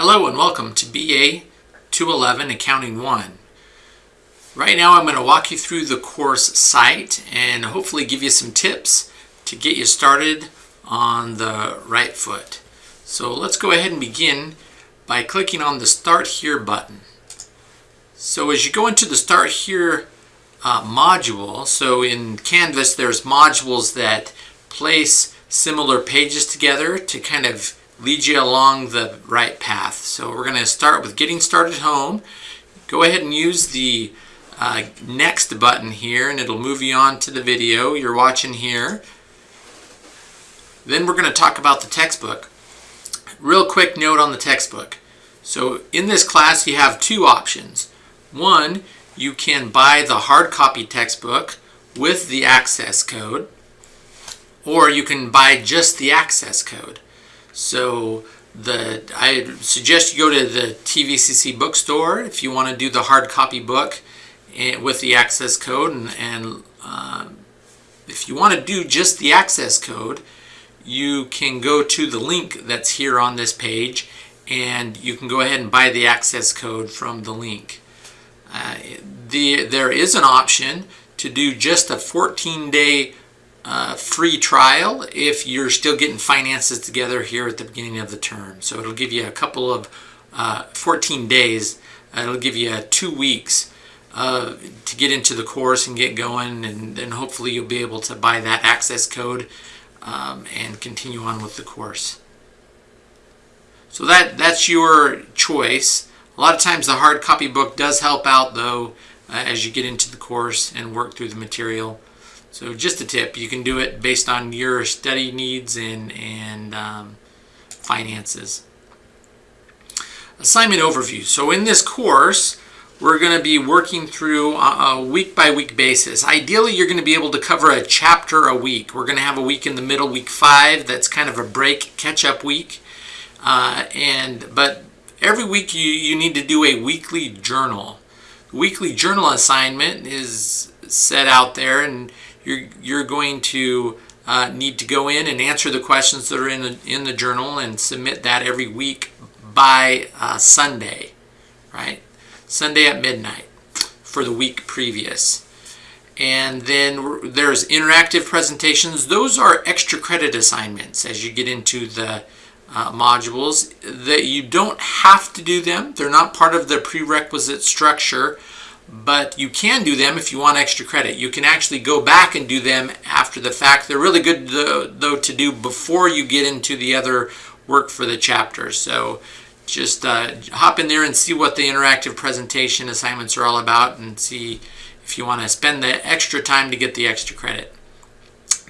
Hello and welcome to BA 211 Accounting 1. Right now I'm going to walk you through the course site and hopefully give you some tips to get you started on the right foot. So let's go ahead and begin by clicking on the Start Here button. So as you go into the Start Here uh, module, so in Canvas there's modules that place similar pages together to kind of lead you along the right path. So we're going to start with getting started home. Go ahead and use the uh, next button here and it'll move you on to the video you're watching here. Then we're going to talk about the textbook. Real quick note on the textbook. So in this class you have two options. One, you can buy the hard copy textbook with the access code or you can buy just the access code. So the I suggest you go to the TVCC bookstore if you want to do the hard copy book eh, with the access code and, and uh, if you want to do just the access code you can go to the link that's here on this page and you can go ahead and buy the access code from the link. Uh, the, there is an option to do just a 14 day uh, free trial if you're still getting finances together here at the beginning of the term. So it'll give you a couple of uh, 14 days. Uh, it'll give you two weeks uh, to get into the course and get going and then hopefully you'll be able to buy that access code um, and continue on with the course. So that that's your choice. A lot of times the hard copy book does help out though uh, as you get into the course and work through the material. So just a tip, you can do it based on your study needs and, and um, finances. Assignment overview. So in this course, we're going to be working through a week by week basis. Ideally, you're going to be able to cover a chapter a week. We're going to have a week in the middle, week five, that's kind of a break, catch up week. Uh, and But every week you, you need to do a weekly journal. Weekly journal assignment is set out there and you're, you're going to uh, need to go in and answer the questions that are in the, in the journal and submit that every week by uh, Sunday, right? Sunday at midnight for the week previous. And then there's interactive presentations. Those are extra credit assignments as you get into the uh, modules that you don't have to do them. They're not part of the prerequisite structure, but you can do them if you want extra credit. You can actually go back and do them after the fact. They're really good though, to do before you get into the other work for the chapter. So just uh, hop in there and see what the interactive presentation assignments are all about and see if you want to spend the extra time to get the extra credit.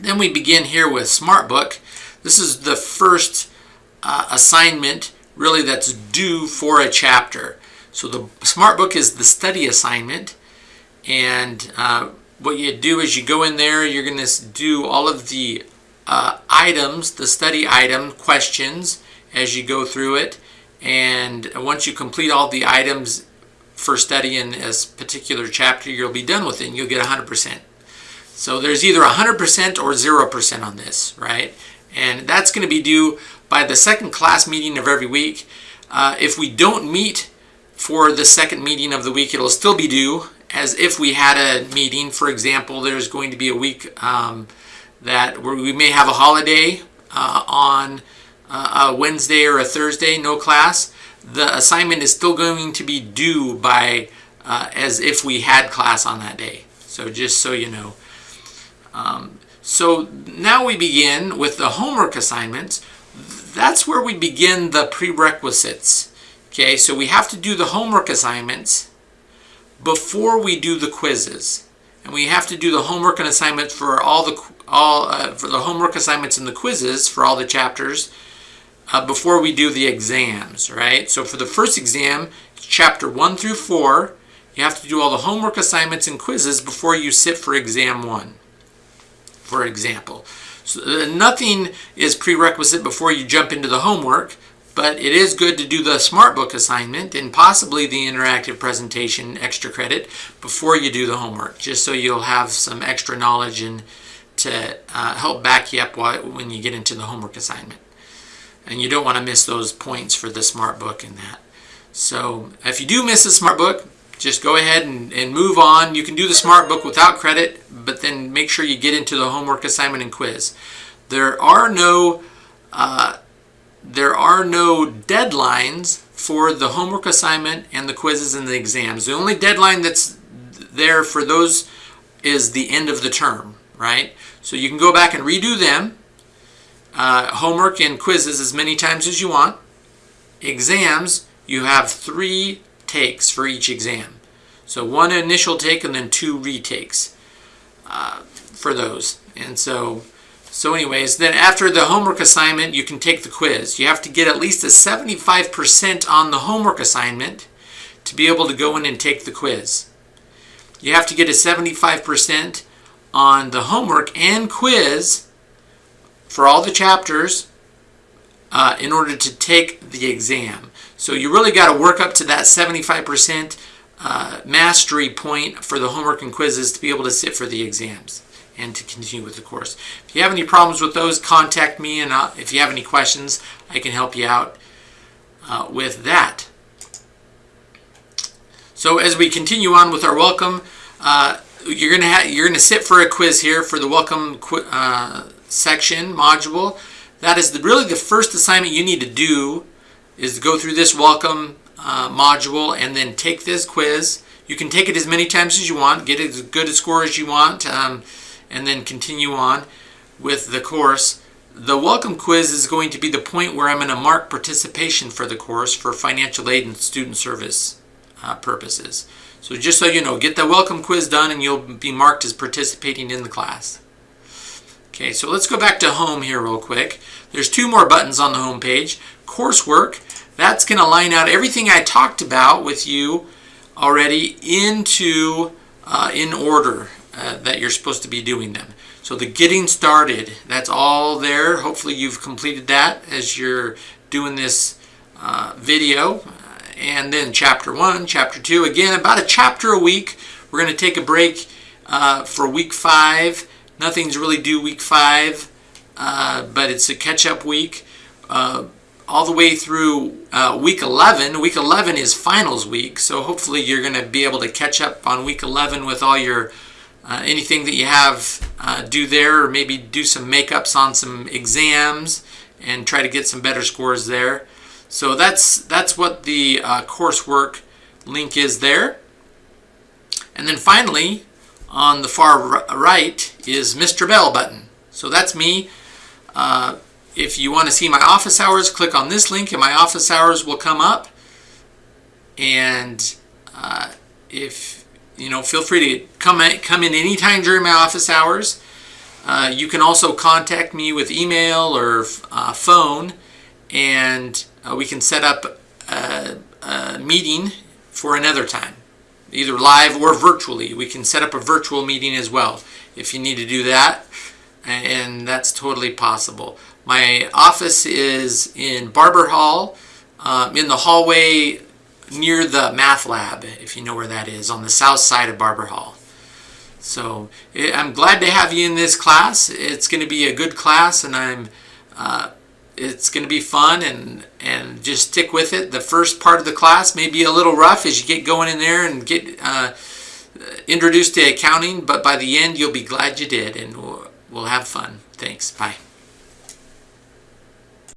Then we begin here with SmartBook. This is the first uh, assignment really that's due for a chapter. So the Smart Book is the study assignment and uh, what you do is you go in there, you're going to do all of the uh, items, the study item questions as you go through it and once you complete all the items for studying this particular chapter, you'll be done with it and you'll get 100%. So there's either 100% or 0% on this, right? And that's going to be due by the second class meeting of every week. Uh, if we don't meet for the second meeting of the week. It'll still be due as if we had a meeting. For example, there's going to be a week um, that where we may have a holiday uh, on uh, a Wednesday or a Thursday, no class. The assignment is still going to be due by uh, as if we had class on that day. So just so you know. Um, so now we begin with the homework assignments. That's where we begin the prerequisites. Okay, so we have to do the homework assignments before we do the quizzes. And we have to do the homework and assignments for all the all uh, for the homework assignments and the quizzes for all the chapters uh, before we do the exams, right? So for the first exam, chapter 1 through 4, you have to do all the homework assignments and quizzes before you sit for exam 1, for example. So uh, nothing is prerequisite before you jump into the homework but it is good to do the SmartBook assignment and possibly the interactive presentation extra credit before you do the homework, just so you'll have some extra knowledge and to uh, help back you up when you get into the homework assignment. and you don't want to miss those points for the smart book in that. So if you do miss the smart book, just go ahead and, and move on. You can do the smart book without credit, but then make sure you get into the homework assignment and quiz. There are no uh, there are no deadlines for the homework assignment and the quizzes and the exams. The only deadline that's there for those is the end of the term, right? So you can go back and redo them, uh, homework and quizzes as many times as you want. Exams, you have three takes for each exam. So one initial take and then two retakes uh, for those. And so, so anyways, then after the homework assignment, you can take the quiz. You have to get at least a 75% on the homework assignment to be able to go in and take the quiz. You have to get a 75% on the homework and quiz for all the chapters uh, in order to take the exam. So you really got to work up to that 75% uh, mastery point for the homework and quizzes to be able to sit for the exams and to continue with the course. If you have any problems with those, contact me and I'll, if you have any questions, I can help you out uh, with that. So as we continue on with our welcome, uh, you're gonna you're gonna sit for a quiz here for the welcome uh, section module. That is the, really the first assignment you need to do is to go through this welcome uh, module and then take this quiz. You can take it as many times as you want, get as good a score as you want, um, and then continue on with the course. The welcome quiz is going to be the point where I'm going to mark participation for the course for financial aid and student service uh, purposes. So just so you know, get the welcome quiz done and you'll be marked as participating in the class. Okay, so let's go back to home here real quick. There's two more buttons on the home page. Coursework, that's going to line out everything I talked about with you already into uh, in order uh, that you're supposed to be doing them. So the getting started, that's all there. Hopefully you've completed that as you're doing this uh, video. And then chapter one, chapter two, again, about a chapter a week. We're going to take a break uh, for week five. Nothing's really due week five, uh, but it's a catch-up week. Uh, all the way through uh, week 11. Week 11 is finals week, so hopefully you're going to be able to catch up on week 11 with all your uh, anything that you have uh, do there, or maybe do some makeups on some exams and try to get some better scores there. So that's that's what the uh, coursework link is there. And then finally, on the far right is Mr. Bell button. So that's me. Uh, if you want to see my office hours, click on this link and my office hours will come up. And uh, if, you know, feel free to come in, come in anytime during my office hours. Uh, you can also contact me with email or uh, phone and uh, we can set up a, a meeting for another time either live or virtually. We can set up a virtual meeting as well if you need to do that and that's totally possible. My office is in Barber Hall, um, in the hallway near the math lab, if you know where that is, on the south side of Barber Hall. So eh, I'm glad to have you in this class. It's going to be a good class, and I'm uh, it's going to be fun, and and just stick with it. The first part of the class may be a little rough as you get going in there and get uh, introduced to accounting, but by the end you'll be glad you did, and we'll, we'll have fun. Thanks. Bye.